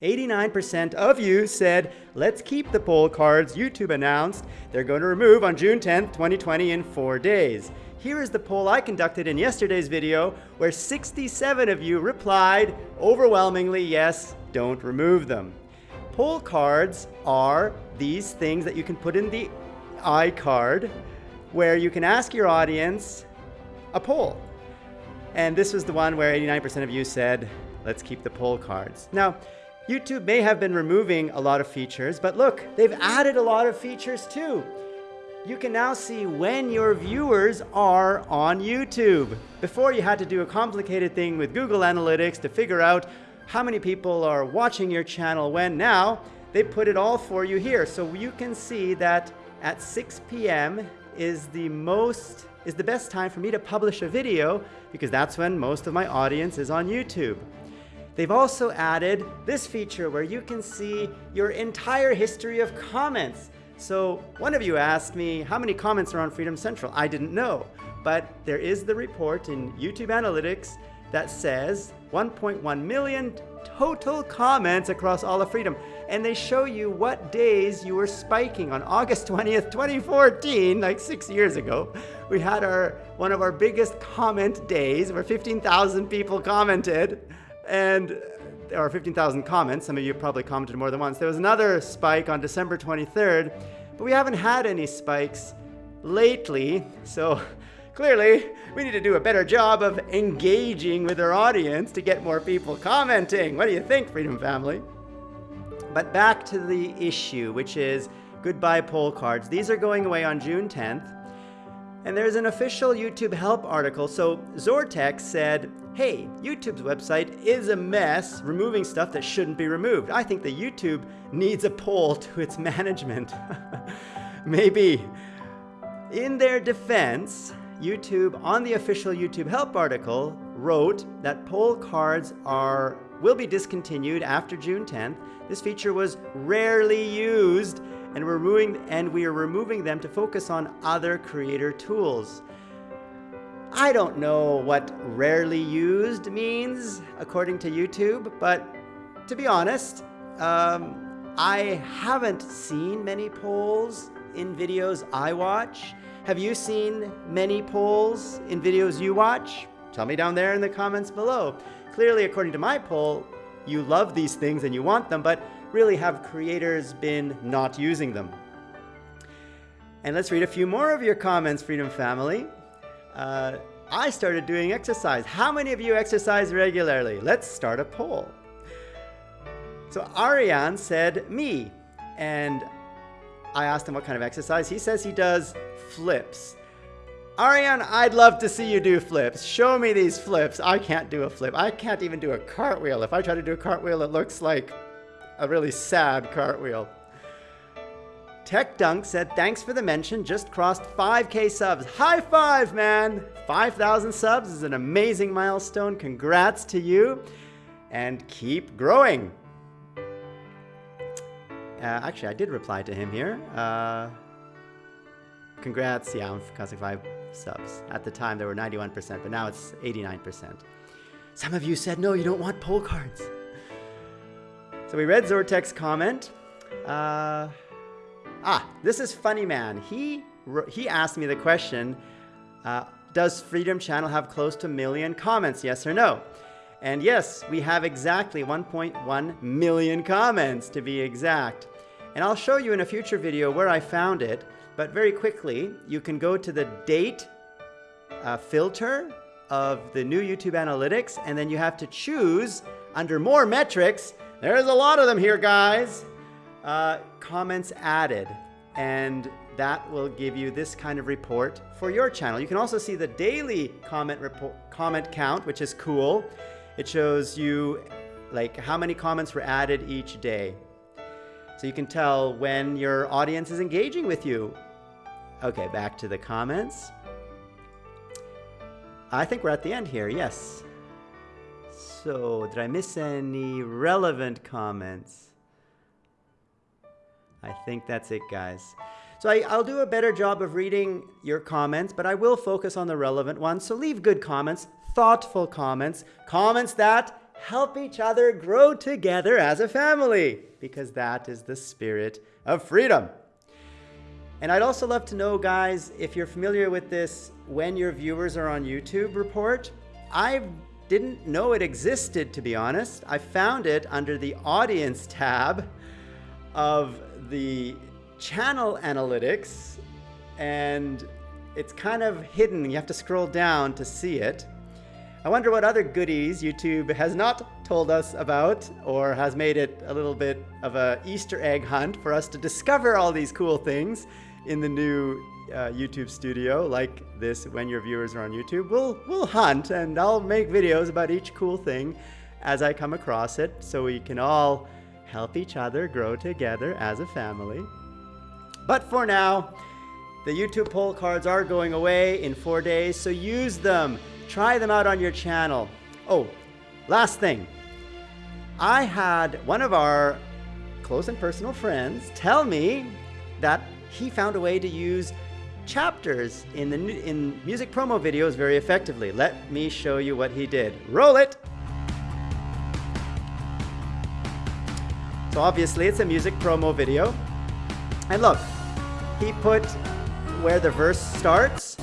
89% of you said, let's keep the poll cards YouTube announced they're going to remove on June 10th, 2020 in four days. Here is the poll I conducted in yesterday's video where 67 of you replied overwhelmingly, yes, don't remove them. Poll cards are these things that you can put in the iCard where you can ask your audience a poll. And this was the one where 89% of you said, let's keep the poll cards. Now, YouTube may have been removing a lot of features, but look, they've added a lot of features too. You can now see when your viewers are on YouTube. Before you had to do a complicated thing with Google Analytics to figure out how many people are watching your channel when. Now, they put it all for you here. So you can see that at 6 p.m. is the most is the best time for me to publish a video because that's when most of my audience is on YouTube. They've also added this feature where you can see your entire history of comments. So one of you asked me how many comments are on Freedom Central. I didn't know, but there is the report in YouTube Analytics that says 1.1 million total comments across all of Freedom. And they show you what days you were spiking. On August 20th, 2014, like six years ago, we had our one of our biggest comment days where 15,000 people commented and there are 15,000 comments. Some of you probably commented more than once. There was another spike on December 23rd, but we haven't had any spikes lately. So clearly, we need to do a better job of engaging with our audience to get more people commenting. What do you think, Freedom Family? But back to the issue, which is goodbye poll cards. These are going away on June 10th. And there's an official YouTube help article. So Zortex said, hey, YouTube's website is a mess, removing stuff that shouldn't be removed. I think that YouTube needs a poll to its management. Maybe. In their defense, YouTube, on the official YouTube help article, wrote that poll cards are will be discontinued after June 10th. This feature was rarely used and we're removing and we are removing them to focus on other creator tools. I don't know what rarely used means according to YouTube, but to be honest, um, I haven't seen many polls in videos I watch. Have you seen many polls in videos you watch? Tell me down there in the comments below. Clearly, according to my poll, you love these things and you want them, but really have creators been not using them? And let's read a few more of your comments, Freedom Family. Uh, I started doing exercise. How many of you exercise regularly? Let's start a poll. So Ariane said, me. And I asked him what kind of exercise. He says he does flips. Ariane, I'd love to see you do flips. Show me these flips. I can't do a flip. I can't even do a cartwheel. If I try to do a cartwheel, it looks like a really sad cartwheel. Tech Dunk said, thanks for the mention, just crossed 5k subs. High five, man! 5,000 subs is an amazing milestone. Congrats to you, and keep growing. Uh, actually, I did reply to him here. Uh, congrats, yeah, on crossing 5 subs. At the time, there were 91%, but now it's 89%. Some of you said, no, you don't want poll cards. So we read Zortek's comment. Uh, ah, this is Funny Man. He, he asked me the question, uh, does Freedom Channel have close to a million comments, yes or no? And yes, we have exactly 1.1 million comments to be exact. And I'll show you in a future video where I found it, but very quickly, you can go to the date uh, filter of the new YouTube Analytics, and then you have to choose under more metrics there's a lot of them here, guys. Uh, comments added. And that will give you this kind of report for your channel. You can also see the daily comment report, comment count, which is cool. It shows you like how many comments were added each day. So you can tell when your audience is engaging with you. Okay, back to the comments. I think we're at the end here, yes. So, did I miss any relevant comments? I think that's it, guys. So I, will do a better job of reading your comments, but I will focus on the relevant ones. So leave good comments, thoughtful comments, comments that help each other grow together as a family, because that is the spirit of freedom. And I'd also love to know, guys, if you're familiar with this when your viewers are on YouTube report. I didn't know it existed, to be honest. I found it under the audience tab of the channel analytics, and it's kind of hidden. You have to scroll down to see it. I wonder what other goodies YouTube has not told us about or has made it a little bit of a Easter egg hunt for us to discover all these cool things in the new uh, YouTube studio like this when your viewers are on YouTube. We'll, we'll hunt and I'll make videos about each cool thing as I come across it so we can all help each other grow together as a family. But for now, the YouTube poll cards are going away in four days, so use them. Try them out on your channel. Oh, last thing. I had one of our close and personal friends tell me that he found a way to use chapters in, the, in music promo videos very effectively. Let me show you what he did. Roll it! So obviously it's a music promo video. And look, he put where the verse starts.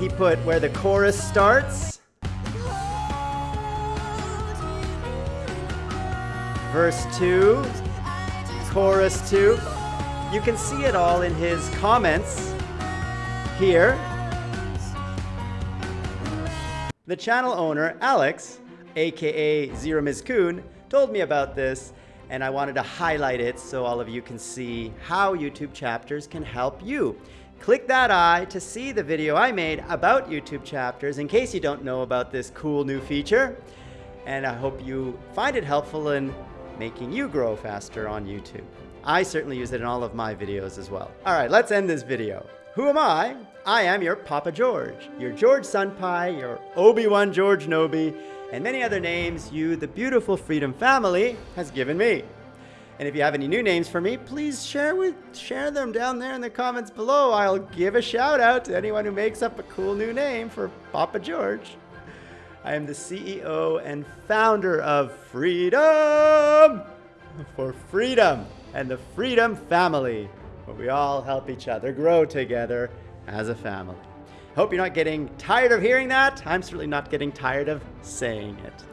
He put where the chorus starts. Verse 2 chorus 2. You can see it all in his comments here. The channel owner, Alex, aka Zero Mizkun, told me about this and I wanted to highlight it so all of you can see how YouTube chapters can help you. Click that eye to see the video I made about YouTube chapters in case you don't know about this cool new feature. And I hope you find it helpful in making you grow faster on YouTube. I certainly use it in all of my videos as well. All right, let's end this video. Who am I? I am your Papa George, your George Senpai, your Obi-Wan George Nobi, and many other names you, the beautiful Freedom family, has given me. And if you have any new names for me, please share with share them down there in the comments below. I'll give a shout out to anyone who makes up a cool new name for Papa George. I am the CEO and founder of Freedom for Freedom and the Freedom Family, where we all help each other grow together as a family. Hope you're not getting tired of hearing that. I'm certainly not getting tired of saying it.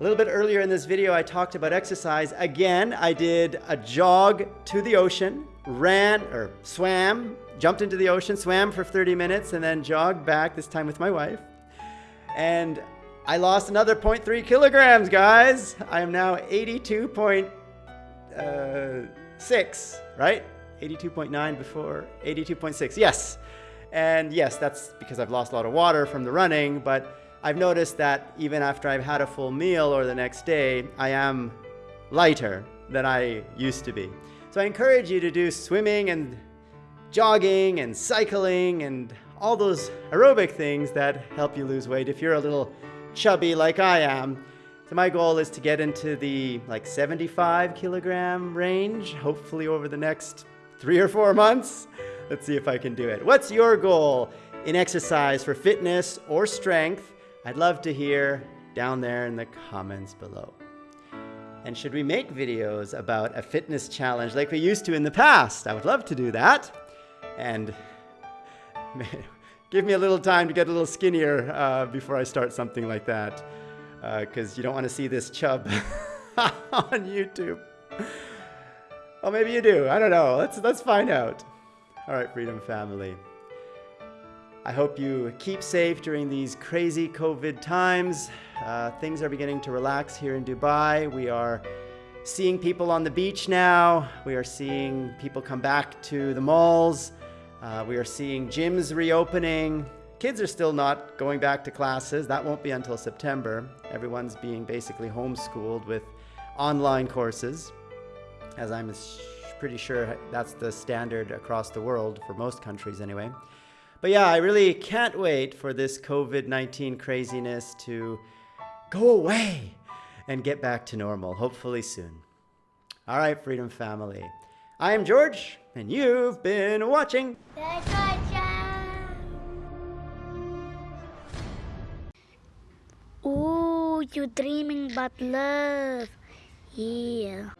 A little bit earlier in this video, I talked about exercise. Again, I did a jog to the ocean, ran or swam, jumped into the ocean, swam for 30 minutes, and then jogged back, this time with my wife. And I lost another 0.3 kilograms, guys. I am now 82.6, uh, right? 82.9 before 82.6, yes. And yes, that's because I've lost a lot of water from the running, but I've noticed that even after I've had a full meal or the next day, I am lighter than I used to be. So I encourage you to do swimming and jogging and cycling and all those aerobic things that help you lose weight if you're a little chubby like I am. So my goal is to get into the like 75 kilogram range, hopefully over the next three or four months. Let's see if I can do it. What's your goal in exercise for fitness or strength? I'd love to hear down there in the comments below. And should we make videos about a fitness challenge like we used to in the past? I would love to do that. And give me a little time to get a little skinnier uh, before I start something like that. Because uh, you don't want to see this chub on YouTube. Oh, maybe you do. I don't know. Let's, let's find out. All right, Freedom Family. I hope you keep safe during these crazy COVID times. Uh, things are beginning to relax here in Dubai. We are seeing people on the beach now. We are seeing people come back to the malls. Uh, we are seeing gyms reopening. Kids are still not going back to classes. That won't be until September. Everyone's being basically homeschooled with online courses, as I'm pretty sure that's the standard across the world for most countries anyway. But yeah, I really can't wait for this COVID-19 craziness to go away and get back to normal, hopefully soon. All right, Freedom Family. I am George, and you've been watching. you're dreaming about love. Yeah.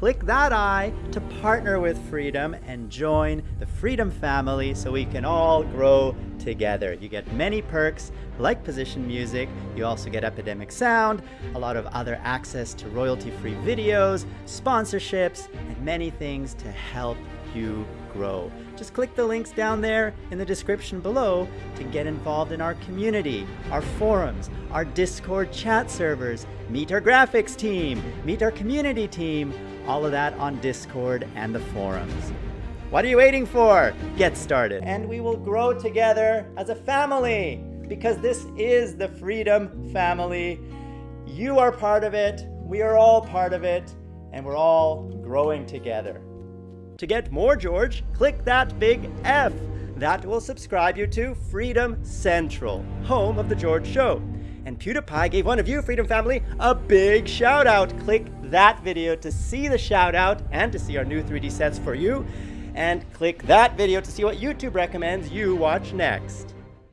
Click that I to partner with Freedom and join the Freedom family so we can all grow together. You get many perks like position music, you also get Epidemic Sound, a lot of other access to royalty-free videos, sponsorships, and many things to help you grow. Just click the links down there in the description below to get involved in our community, our forums, our Discord chat servers, meet our graphics team, meet our community team, all of that on Discord and the forums. What are you waiting for? Get started. And we will grow together as a family because this is the Freedom Family. You are part of it, we are all part of it, and we're all growing together. To get more George, click that big F. That will subscribe you to Freedom Central, home of The George Show. And PewDiePie gave one of you, Freedom Family, a big shout out. Click that video to see the shout out and to see our new 3D sets for you. And click that video to see what YouTube recommends you watch next.